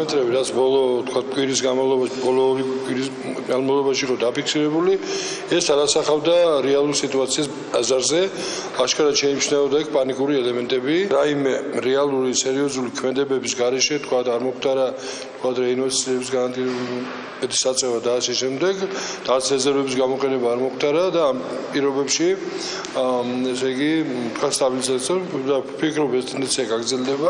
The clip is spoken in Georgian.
პარამეტრები, რაც ბოლო თქვა კვირის განმავლობაში, ბოლო ორი კვირის განმავლობაში რო დაფიქსირებული, ეს არასახავდა რეალურ სიტუაციას ბაზარზე. აშკარად შეიმჩნეოდა ეგ პანიკური ელემენტები. რაიმე რეალური სერიოზული ქმედებების გარეშე თქვა არ მოხდარა თქვა რეინვესტიციების განადგურების საწევა და ასე შემდეგ, დაც რეზერვების გამოყენება არ მოხდარა და ამ პირობებში ესე იგი თქვა სტაბილიზაცია და ფიქრობ ეს ტენდენცია გაგრძელდება